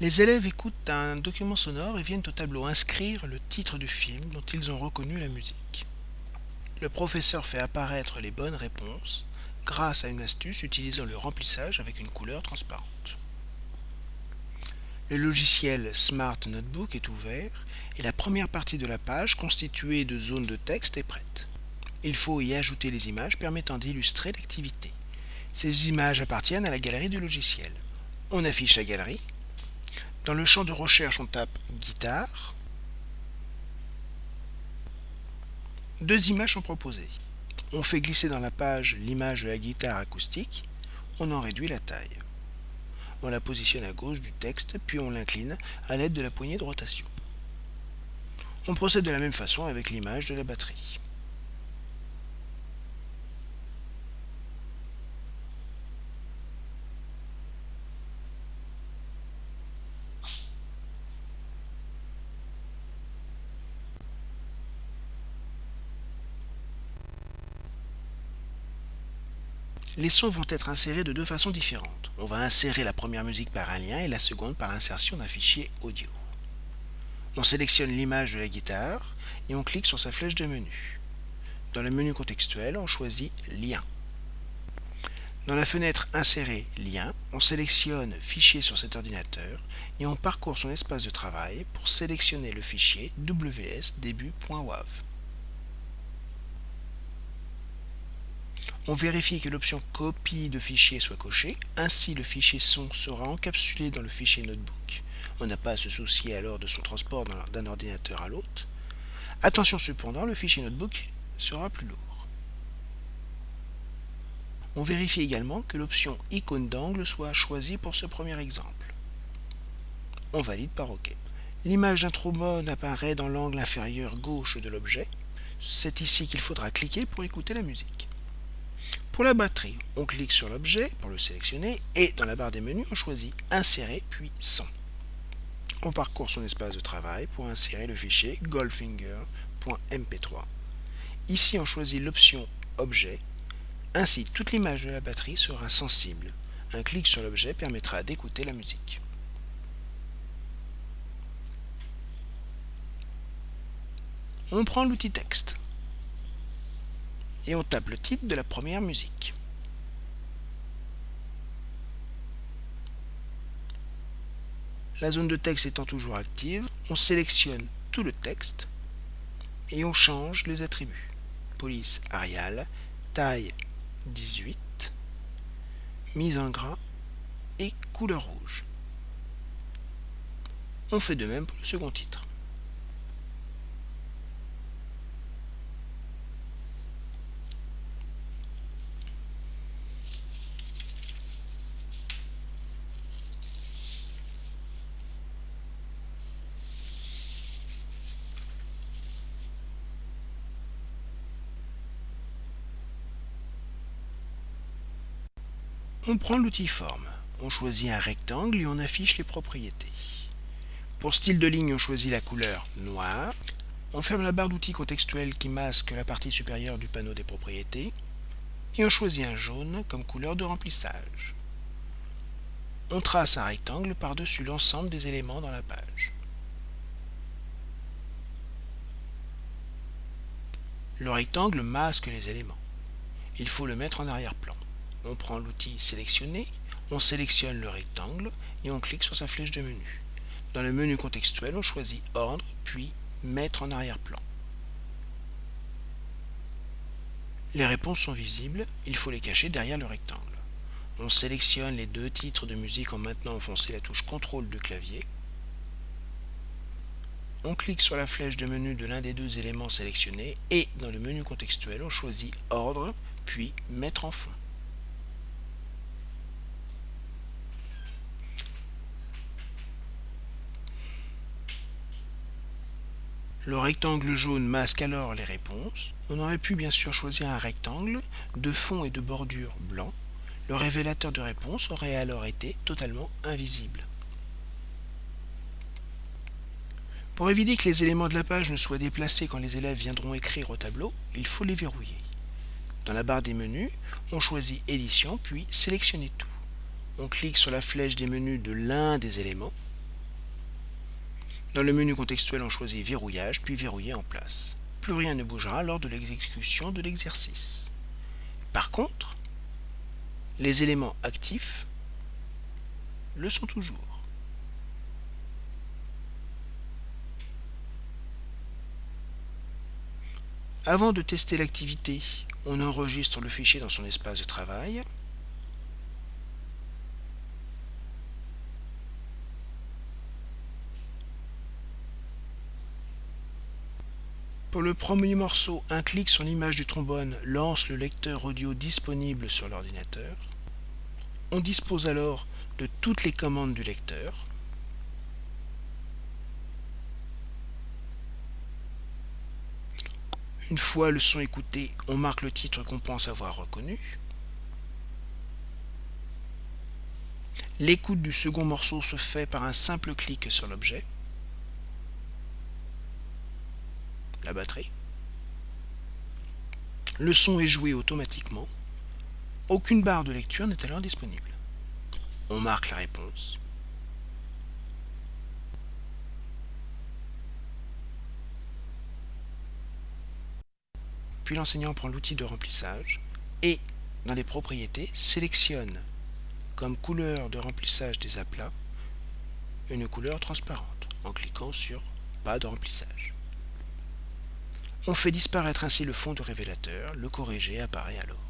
Les élèves écoutent un document sonore et viennent au tableau inscrire le titre du film dont ils ont reconnu la musique. Le professeur fait apparaître les bonnes réponses grâce à une astuce utilisant le remplissage avec une couleur transparente. Le logiciel Smart Notebook est ouvert et la première partie de la page constituée de zones de texte est prête. Il faut y ajouter les images permettant d'illustrer l'activité. Ces images appartiennent à la galerie du logiciel. On affiche la galerie dans le champ de recherche, on tape guitare. Deux images sont proposées. On fait glisser dans la page l'image de la guitare acoustique. On en réduit la taille. On la positionne à gauche du texte, puis on l'incline à l'aide de la poignée de rotation. On procède de la même façon avec l'image de la batterie. Les sons vont être insérés de deux façons différentes. On va insérer la première musique par un lien et la seconde par l'insertion d'un fichier audio. On sélectionne l'image de la guitare et on clique sur sa flèche de menu. Dans le menu contextuel, on choisit Lien. Dans la fenêtre Insérer lien, on sélectionne Fichier sur cet ordinateur et on parcourt son espace de travail pour sélectionner le fichier wsdébut.wav. On vérifie que l'option copie de fichier soit cochée, ainsi le fichier son sera encapsulé dans le fichier notebook. On n'a pas à se soucier alors de son transport d'un ordinateur à l'autre. Attention cependant, le fichier notebook sera plus lourd. On vérifie également que l'option icône d'angle soit choisie pour ce premier exemple. On valide par OK. L'image d'un trombone apparaît dans l'angle inférieur gauche de l'objet. C'est ici qu'il faudra cliquer pour écouter la musique. Pour la batterie, on clique sur l'objet pour le sélectionner et dans la barre des menus, on choisit Insérer puis Son. On parcourt son espace de travail pour insérer le fichier goldfinger.mp3. Ici, on choisit l'option Objet. Ainsi, toute l'image de la batterie sera sensible. Un clic sur l'objet permettra d'écouter la musique. On prend l'outil texte et on tape le titre de la première musique. La zone de texte étant toujours active, on sélectionne tout le texte et on change les attributs. Police Arial, taille 18, mise en gras et couleur rouge. On fait de même pour le second titre. On prend l'outil forme, on choisit un rectangle et on affiche les propriétés. Pour style de ligne, on choisit la couleur noire. On ferme la barre d'outils contextuelle qui masque la partie supérieure du panneau des propriétés. Et on choisit un jaune comme couleur de remplissage. On trace un rectangle par-dessus l'ensemble des éléments dans la page. Le rectangle masque les éléments. Il faut le mettre en arrière-plan on prend l'outil sélectionner, on sélectionne le rectangle et on clique sur sa flèche de menu. Dans le menu contextuel, on choisit Ordre, puis Mettre en arrière-plan. Les réponses sont visibles, il faut les cacher derrière le rectangle. On sélectionne les deux titres de musique en maintenant enfoncé la touche CTRL du clavier. On clique sur la flèche de menu de l'un des deux éléments sélectionnés et dans le menu contextuel, on choisit Ordre, puis Mettre en fond. Le rectangle jaune masque alors les réponses. On aurait pu bien sûr choisir un rectangle de fond et de bordure blanc. Le révélateur de réponse aurait alors été totalement invisible. Pour éviter que les éléments de la page ne soient déplacés quand les élèves viendront écrire au tableau, il faut les verrouiller. Dans la barre des menus, on choisit Édition puis Sélectionner tout. On clique sur la flèche des menus de l'un des éléments Dans le menu contextuel, on choisit Verrouillage, puis Verrouiller en place. Plus rien ne bougera lors de l'exécution de l'exercice. Par contre, les éléments actifs le sont toujours. Avant de tester l'activité, on enregistre le fichier dans son espace de travail. Pour le premier morceau, un clic sur l'image du trombone lance le lecteur audio disponible sur l'ordinateur. On dispose alors de toutes les commandes du lecteur. Une fois le son écouté, on marque le titre qu'on pense avoir reconnu. L'écoute du second morceau se fait par un simple clic sur l'objet. La batterie. Le son est joué automatiquement. Aucune barre de lecture n'est alors disponible. On marque la réponse. Puis l'enseignant prend l'outil de remplissage et, dans les propriétés, sélectionne comme couleur de remplissage des aplats une couleur transparente en cliquant sur Pas de remplissage. On fait disparaître ainsi le fond de révélateur, le corrigé apparaît alors.